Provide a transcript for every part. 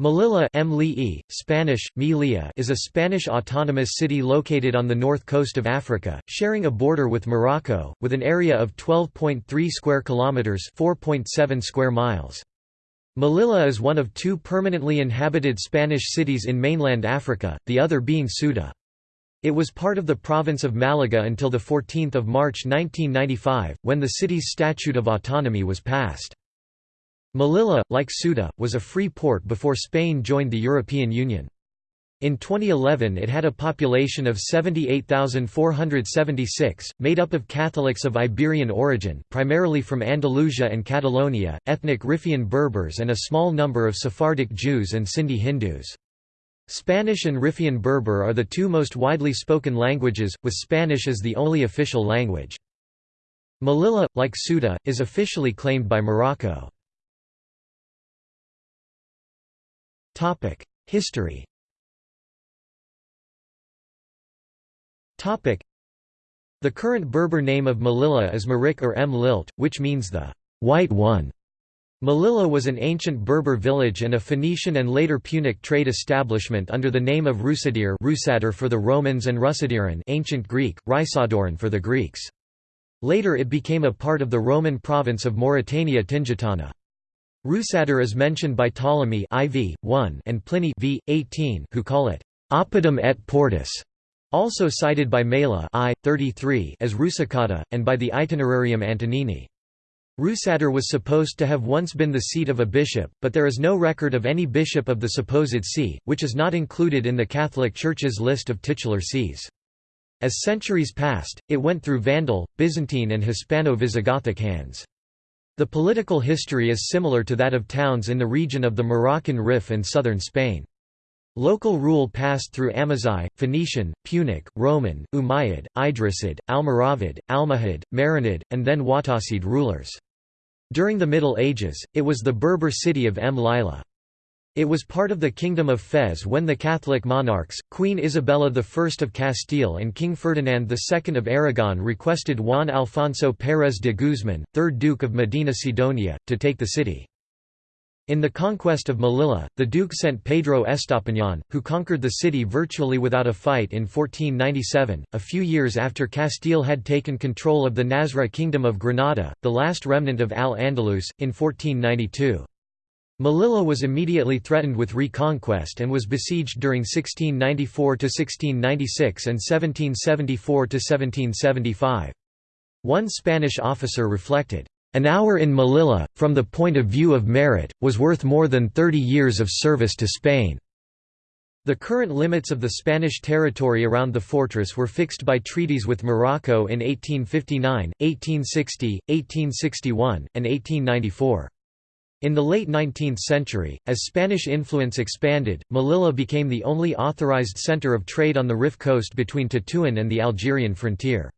Melilla Mli'i, Spanish, Melilla is a Spanish autonomous city located on the north coast of Africa, sharing a border with Morocco, with an area of 12.3 square kilometers (4.7 square miles). Melilla is one of two permanently inhabited Spanish cities in mainland Africa, the other being Ceuta. It was part of the province of Malaga until 14 March 1995, when the city's Statute of Autonomy was passed. Melilla, like Ceuta, was a free port before Spain joined the European Union. In 2011 it had a population of 78,476, made up of Catholics of Iberian origin primarily from Andalusia and Catalonia, ethnic Riffian Berbers and a small number of Sephardic Jews and Sindhi Hindus. Spanish and Riffian Berber are the two most widely spoken languages, with Spanish as the only official language. Melilla, like Ceuta, is officially claimed by Morocco. History The current Berber name of Melilla is Marik or M. Lilt, which means the white one. Melilla was an ancient Berber village and a Phoenician and later Punic trade establishment under the name of Rusadir Rusadir for the Romans and Rusadiran ancient Greek, Rysadoran for the Greeks. Later it became a part of the Roman province of Mauritania Tingitana. Rusadir is mentioned by Ptolemy IV, 1 and Pliny v. 18 who call it Oppidum et Portus, also cited by Mela I, 33 as Rusicata, and by the Itinerarium Antonini. Rusadir was supposed to have once been the seat of a bishop, but there is no record of any bishop of the supposed see, which is not included in the Catholic Church's list of titular sees. As centuries passed, it went through Vandal, Byzantine and Hispano-Visigothic hands. The political history is similar to that of towns in the region of the Moroccan Rif and southern Spain. Local rule passed through Amazigh, Phoenician, Punic, Roman, Umayyad, Idrisid, Almoravid, Almohad, Marinid, and then Wattasid rulers. During the Middle Ages, it was the Berber city of M. Lila. It was part of the Kingdom of Fez when the Catholic monarchs, Queen Isabella I of Castile and King Ferdinand II of Aragon requested Juan Alfonso Pérez de Guzmán, 3rd Duke of Medina Sidonia, to take the city. In the conquest of Melilla, the Duke sent Pedro Estapiñán, who conquered the city virtually without a fight in 1497, a few years after Castile had taken control of the Nasrid Kingdom of Granada, the last remnant of Al-Andalus, in 1492. Melilla was immediately threatened with reconquest and was besieged during 1694–1696 and 1774–1775. One Spanish officer reflected, "...an hour in Melilla, from the point of view of merit, was worth more than thirty years of service to Spain." The current limits of the Spanish territory around the fortress were fixed by treaties with Morocco in 1859, 1860, 1861, and 1894. In the late 19th century, as Spanish influence expanded, Melilla became the only authorized center of trade on the Rif coast between Tetuan and the Algerian frontier.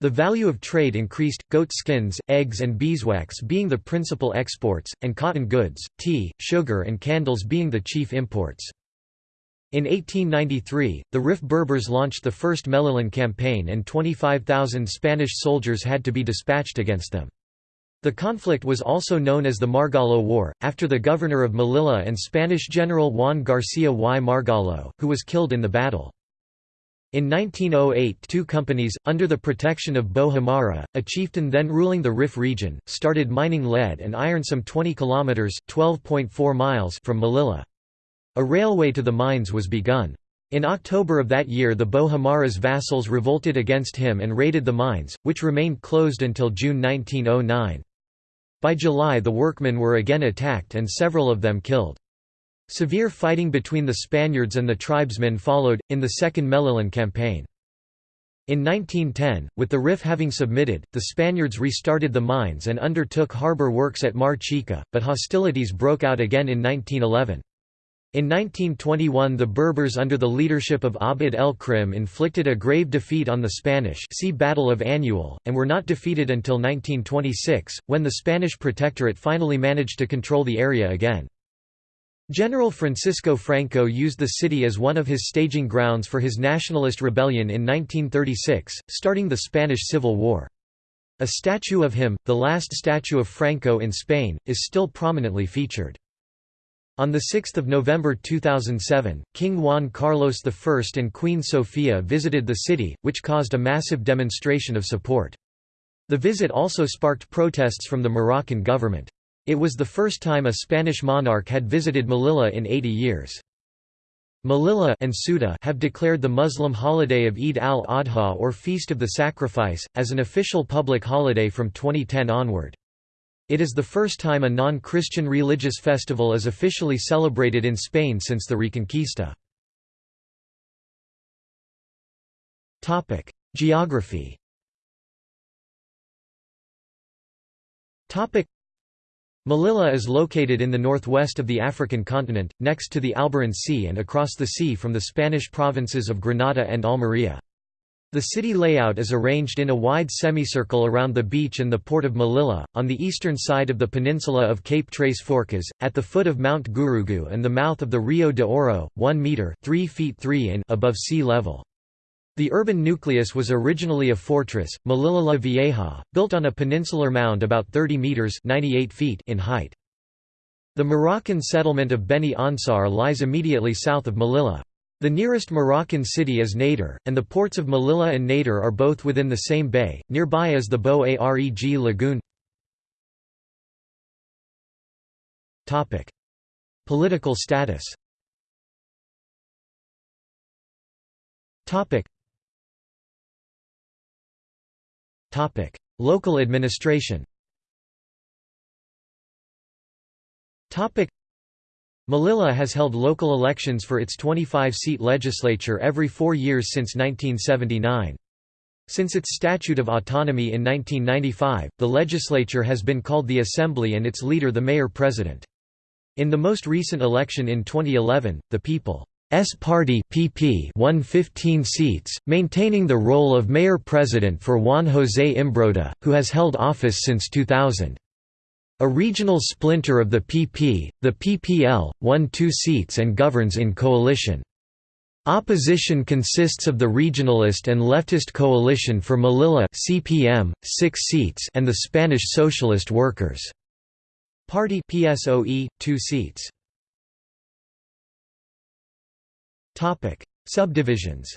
The value of trade increased, goat skins, eggs and beeswax being the principal exports, and cotton goods, tea, sugar and candles being the chief imports. In 1893, the Rif Berbers launched the first Melillan campaign and 25,000 Spanish soldiers had to be dispatched against them. The conflict was also known as the Margallo War, after the governor of Melilla and Spanish general Juan García y Margallo, who was killed in the battle. In 1908 two companies, under the protection of Bo Hamara, a chieftain then ruling the Rif region, started mining lead and iron some 20 kilometres from Melilla. A railway to the mines was begun. In October of that year the Bo Hamara's vassals revolted against him and raided the mines, which remained closed until June 1909. By July the workmen were again attacked and several of them killed. Severe fighting between the Spaniards and the tribesmen followed, in the Second Melillan campaign. In 1910, with the Rif having submitted, the Spaniards restarted the mines and undertook harbour works at Mar Chica, but hostilities broke out again in 1911. In 1921 the Berbers under the leadership of Abd el-Krim inflicted a grave defeat on the Spanish see Battle of Annual, and were not defeated until 1926, when the Spanish protectorate finally managed to control the area again. General Francisco Franco used the city as one of his staging grounds for his nationalist rebellion in 1936, starting the Spanish Civil War. A statue of him, the last statue of Franco in Spain, is still prominently featured. On 6 November 2007, King Juan Carlos I and Queen Sofia visited the city, which caused a massive demonstration of support. The visit also sparked protests from the Moroccan government. It was the first time a Spanish monarch had visited Melilla in 80 years. Melilla and Ceuta have declared the Muslim holiday of Eid al-Adha or Feast of the Sacrifice, as an official public holiday from 2010 onward. It is the first time a non-Christian religious festival is officially celebrated in Spain since the Reconquista. Geography Melilla is located in the northwest of the African continent, next to the Alboran Sea and across the sea from the Spanish provinces of Granada and Almería. The city layout is arranged in a wide semicircle around the beach and the port of Melilla, on the eastern side of the peninsula of Cape Tres Forcas, at the foot of Mount Gurugu and the mouth of the Rio de Oro, 1 metre 3 feet 3 in above sea level. The urban nucleus was originally a fortress, Melilla la Vieja, built on a peninsular mound about 30 metres 98 feet in height. The Moroccan settlement of Beni Ansar lies immediately south of Melilla. The nearest Moroccan city is Nador, and the ports of Melilla and Nador are both within the same bay. Nearby is the Bou Areg lagoon. Topic: Political status. Topic. Topic: Local administration. Topic. Melilla has held local elections for its 25-seat legislature every four years since 1979. Since its Statute of Autonomy in 1995, the legislature has been called the Assembly and its leader the Mayor-President. In the most recent election in 2011, the People's Party PP won 15 seats, maintaining the role of Mayor-President for Juan José Imbroda, who has held office since 2000. A regional splinter of the PP, the PPL, won two seats and governs in coalition. Opposition consists of the regionalist and leftist Coalition for Melilla CPM, 6 seats and the Spanish Socialist Workers' Party PSOE, 2 seats. Subdivisions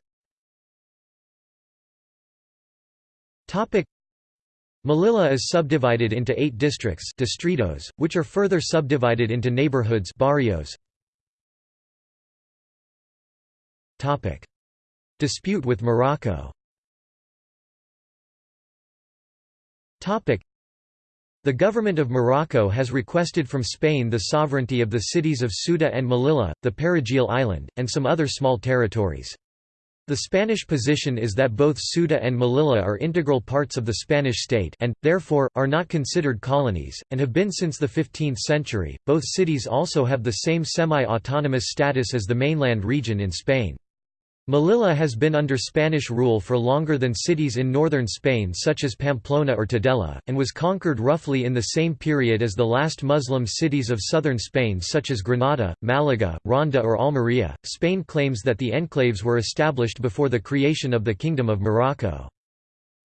Melilla is subdivided into eight districts distritos, which are further subdivided into neighborhoods barrios. Dispute with Morocco the government of Morocco has requested from Spain the sovereignty of the cities of Ceuta and Melilla, the Perejil Island, and some other small territories. The Spanish position is that both Ceuta and Melilla are integral parts of the Spanish state and, therefore, are not considered colonies, and have been since the 15th century. Both cities also have the same semi autonomous status as the mainland region in Spain. Melilla has been under Spanish rule for longer than cities in northern Spain such as Pamplona or Tudela, and was conquered roughly in the same period as the last Muslim cities of southern Spain such as Granada, Malaga, Ronda or Almería. Spain claims that the enclaves were established before the creation of the Kingdom of Morocco.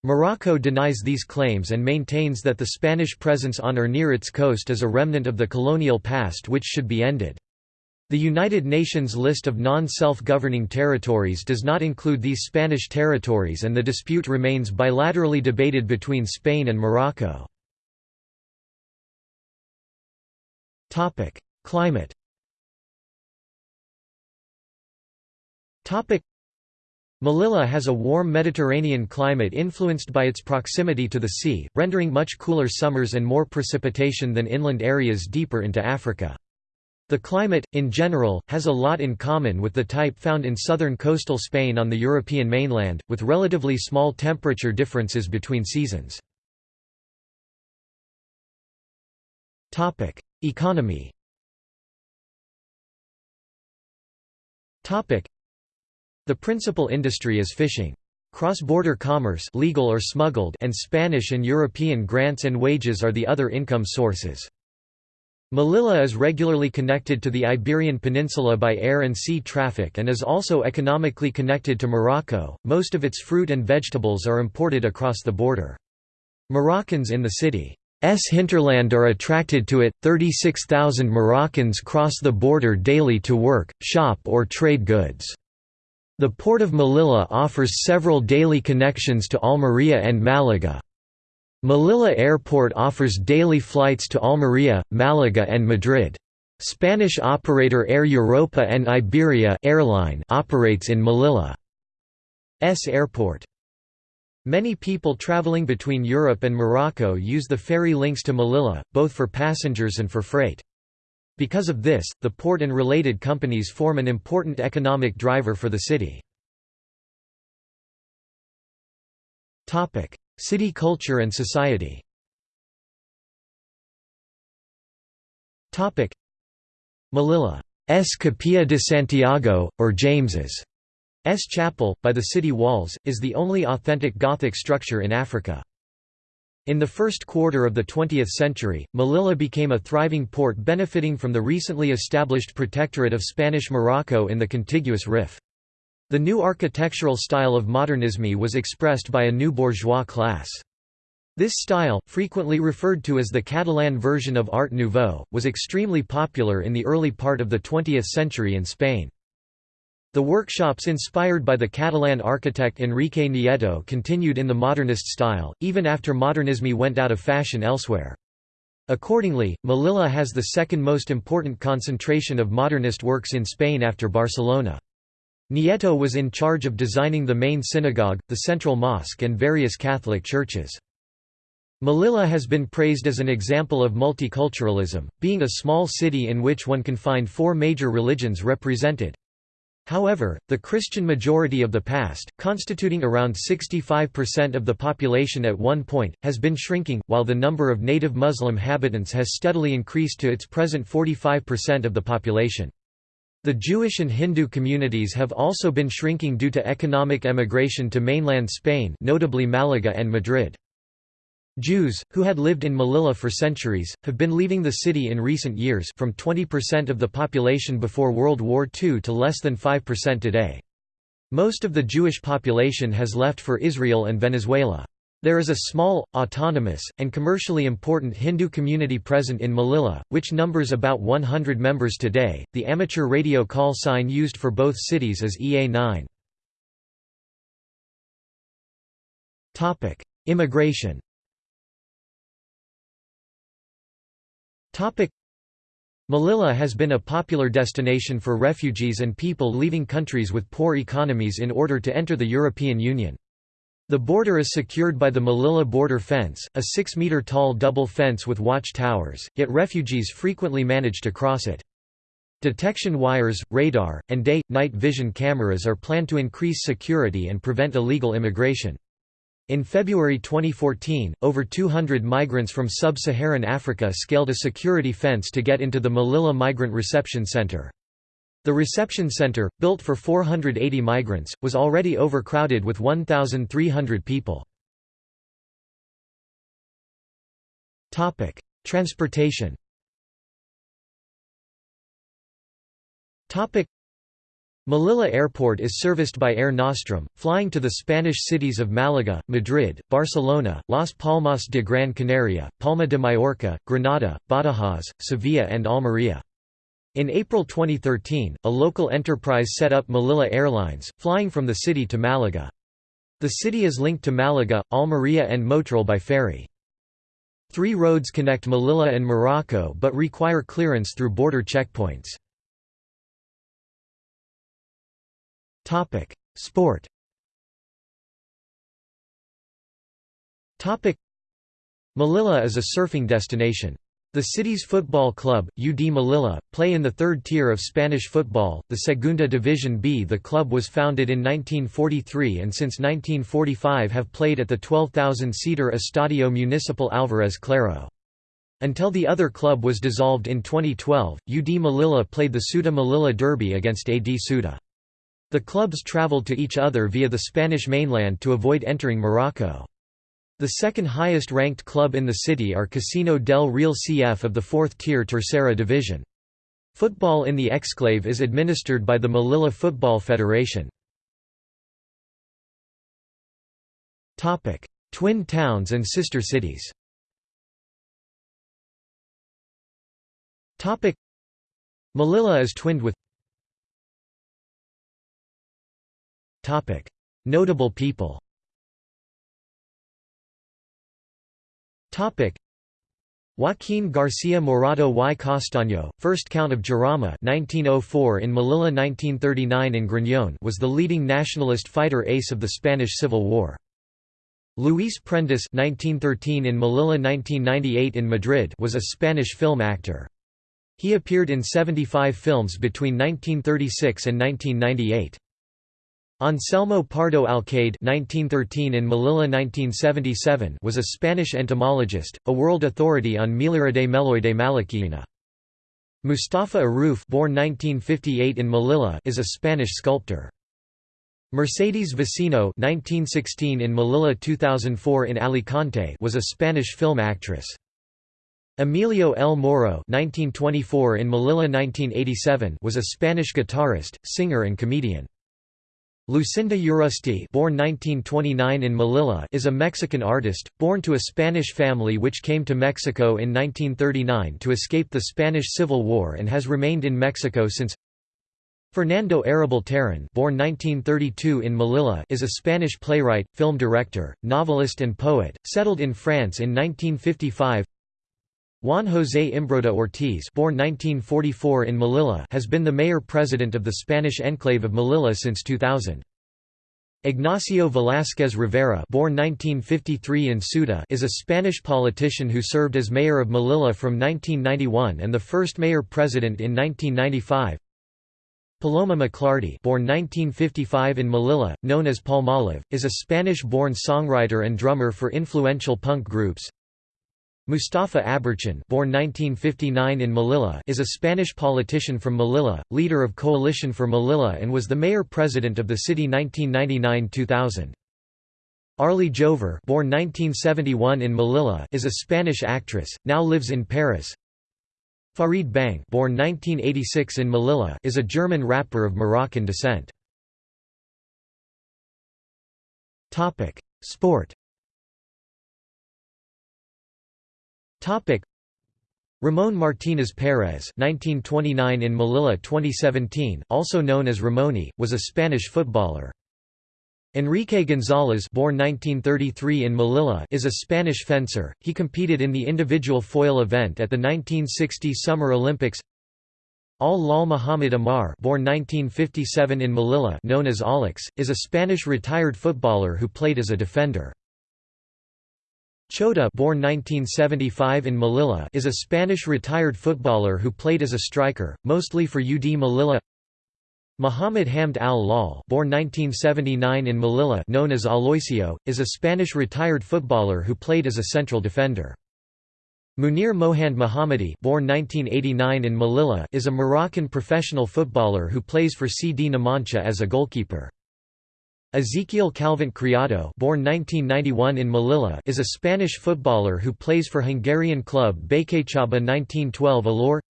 Morocco denies these claims and maintains that the Spanish presence on or near its coast is a remnant of the colonial past which should be ended. The United Nations list of non-self-governing territories does not include these Spanish territories and the dispute remains bilaterally debated between Spain and Morocco. Climate Melilla has a warm Mediterranean climate influenced by its proximity to the sea, rendering much cooler summers and more precipitation than inland areas deeper into Africa. The climate, in general, has a lot in common with the type found in southern coastal Spain on the European mainland, with relatively small temperature differences between seasons. Economy The principal industry is fishing. Cross-border commerce legal or smuggled and Spanish and European grants and wages are the other income sources. Melilla is regularly connected to the Iberian Peninsula by air and sea traffic and is also economically connected to Morocco. Most of its fruit and vegetables are imported across the border. Moroccans in the city's hinterland are attracted to it. 36,000 Moroccans cross the border daily to work, shop, or trade goods. The port of Melilla offers several daily connections to Almería and Málaga. Melilla Airport offers daily flights to Almería, Málaga and Madrid. Spanish operator Air Europa and Iberia airline operates in Melilla. S airport. Many people traveling between Europe and Morocco use the ferry links to Melilla, both for passengers and for freight. Because of this, the port and related companies form an important economic driver for the city. City culture and society Melilla's Capilla de Santiago, or James's S Chapel, by the city walls, is the only authentic Gothic structure in Africa. In the first quarter of the 20th century, Melilla became a thriving port benefiting from the recently established protectorate of Spanish Morocco in the contiguous Rif. The new architectural style of modernisme was expressed by a new bourgeois class. This style, frequently referred to as the Catalan version of Art Nouveau, was extremely popular in the early part of the 20th century in Spain. The workshops inspired by the Catalan architect Enrique Nieto continued in the modernist style, even after modernisme went out of fashion elsewhere. Accordingly, Melilla has the second most important concentration of modernist works in Spain after Barcelona. Nieto was in charge of designing the main synagogue, the central mosque and various Catholic churches. Melilla has been praised as an example of multiculturalism, being a small city in which one can find four major religions represented. However, the Christian majority of the past, constituting around 65% of the population at one point, has been shrinking, while the number of native Muslim habitants has steadily increased to its present 45% of the population. The Jewish and Hindu communities have also been shrinking due to economic emigration to mainland Spain notably Malaga and Madrid. Jews, who had lived in Melilla for centuries, have been leaving the city in recent years from 20% of the population before World War II to less than 5% today. Most of the Jewish population has left for Israel and Venezuela. There is a small, autonomous, and commercially important Hindu community present in Melilla, which numbers about 100 members today. The amateur radio call sign used for both cities is EA9. Topic: Immigration. Topic: Melilla has been a popular destination for refugees and people leaving countries with poor economies in order to enter the European Union. The border is secured by the Melilla border fence, a 6-metre-tall double fence with watch towers, yet refugees frequently manage to cross it. Detection wires, radar, and day-night vision cameras are planned to increase security and prevent illegal immigration. In February 2014, over 200 migrants from sub-Saharan Africa scaled a security fence to get into the Melilla Migrant Reception Center. The reception center, built for 480 migrants, was already overcrowded with 1,300 people. Transportation Melilla Airport is serviced by Air Nostrum, flying to the Spanish cities of Málaga, Madrid, Barcelona, Las Palmas de Gran Canaria, Palma de Mallorca, Granada, Badajoz, Sevilla and Almería. In April 2013, a local enterprise set up Melilla Airlines, flying from the city to Málaga. The city is linked to Málaga, Almería and Motril by ferry. Three roads connect Melilla and Morocco but require clearance through border checkpoints. Sport. Melilla is a surfing destination. The city's football club, UD Melilla, play in the third tier of Spanish football, the Segunda División B. The club was founded in 1943 and since 1945 have played at the 12,000-seater Estadio Municipal Álvarez Claro. Until the other club was dissolved in 2012, UD Melilla played the Ceuta Melilla Derby against AD Ceuta. The clubs traveled to each other via the Spanish mainland to avoid entering Morocco. The second highest ranked club in the city are Casino del Real CF of the fourth-tier Tercera division. Football in the exclave is administered by the Melilla Football Federation. Twin towns and sister cities Melilla is twinned with Notable people Joaquín García Morato y Castaño, 1st Count of Jarama 1904 in Melilla 1939 in Griñón was the leading nationalist fighter ace of the Spanish Civil War. Luis Prendes 1913 in Melilla 1998 in Madrid was a Spanish film actor. He appeared in 75 films between 1936 and 1998. Anselmo Pardo Alcaide (1913 in Melilla 1977) was a Spanish entomologist, a world authority on Melyridae meloidae malachiana. Mustafa Arruf born 1958 in Melilla is a Spanish sculptor. Mercedes Vecino 1916 in Melilla 2004 in Alicante was a Spanish film actress. Emilio El Moro 1924 in Melilla 1987 was a Spanish guitarist, singer and comedian. Lucinda Urrusti born 1929 in Melilla is a Mexican artist, born to a Spanish family which came to Mexico in 1939 to escape the Spanish Civil War and has remained in Mexico since. Fernando Arrabal Terán born 1932 in Melilla is a Spanish playwright, film director, novelist and poet, settled in France in 1955 Juan José Imbroda Ortiz born 1944 in Melilla has been the mayor-president of the Spanish enclave of Melilla since 2000. Ignacio Velázquez Rivera born 1953 in is a Spanish politician who served as mayor of Melilla from 1991 and the first mayor-president in 1995. Paloma McLarty born 1955 in Melilla, known as Palmolive, is a Spanish-born songwriter and drummer for influential punk groups. Mustafa Aberchán born 1959 in Melilla is a Spanish politician from Melilla, leader of Coalition for Melilla and was the mayor-president of the city 1999–2000. Arlie Jover born 1971 in Melilla is a Spanish actress, now lives in Paris. Farid Bang born 1986 in Melilla is a German rapper of Moroccan descent. Sport Ramon Martínez Pérez 1929 in Melilla 2017, also known as Ramoni, was a Spanish footballer. Enrique González born 1933 in Melilla is a Spanish fencer, he competed in the individual foil event at the 1960 Summer Olympics Al-Lal Muhammad Amar born 1957 in Melilla known as Alex, is a Spanish retired footballer who played as a defender. Chota born 1975 in Melilla is a Spanish retired footballer who played as a striker, mostly for UD Melilla Muhammad Hamd al-Lal born 1979 in Melilla known as Aloisio, is a Spanish retired footballer who played as a central defender. Munir Mohand Mohammadi born 1989 in Melilla is a Moroccan professional footballer who plays for CD Numancia as a goalkeeper. Ezequiel Calvente Criado born 1991 in Melilla is a Spanish footballer who plays for Hungarian club Békéscsaba 1912 Előre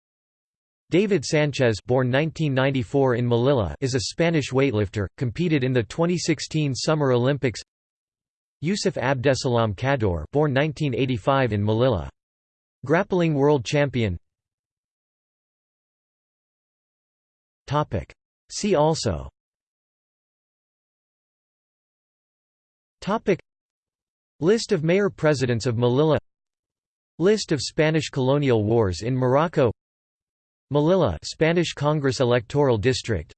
David Sanchez born 1994 in Melilla is a Spanish weightlifter, competed in the 2016 Summer Olympics. Yusuf Abdesalam Kador born 1985 in Melilla. Grappling world champion. See also Topic. List of mayor-presidents of Melilla. List of Spanish colonial wars in Morocco. Melilla Spanish Congress electoral district.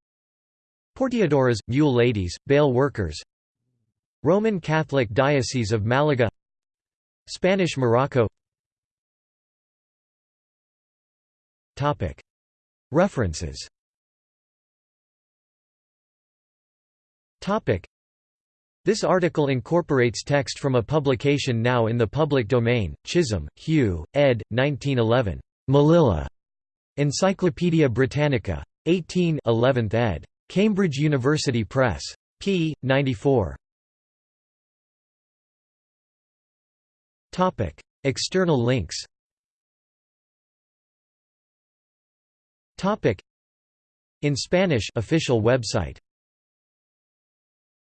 Porteadoras mule ladies bale workers. Roman Catholic Diocese of Malaga. Spanish Morocco. Topic. References. Topic this article incorporates text from a publication now in the public domain, Chisholm, Hugh, ed. 1911. Melilla. Encyclopædia Britannica. 18 11th ed. Cambridge University Press. p. 94. External links In Spanish official website